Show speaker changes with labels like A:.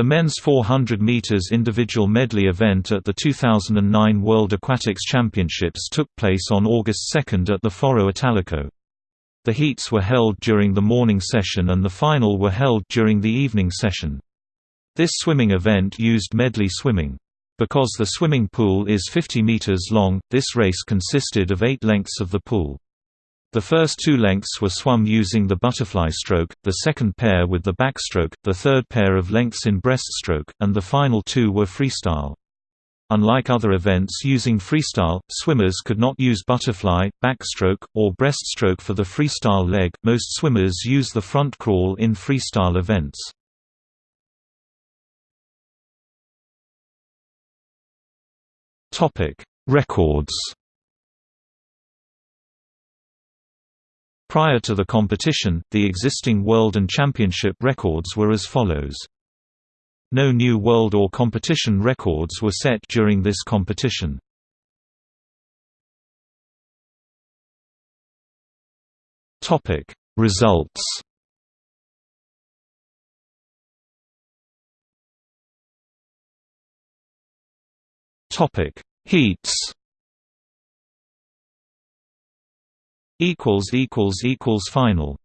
A: The men's 400 meters individual medley event at the 2009 World Aquatics Championships took place on August 2 at the Foro Italico. The heats were held during the morning session and the final were held during the evening session. This swimming event used medley swimming. Because the swimming pool is 50 meters long, this race consisted of eight lengths of the pool. The first two lengths were swum using the butterfly stroke, the second pair with the backstroke, the third pair of lengths in breaststroke, and the final two were freestyle. Unlike other events using freestyle, swimmers could not use butterfly, backstroke, or breaststroke for the freestyle leg. Most swimmers use the front crawl in freestyle events. Topic: Records. Prior to the competition, the existing world and championship records were as follows. No new world or competition records were set during this competition. Topic Results Topic Heats equals equals equals final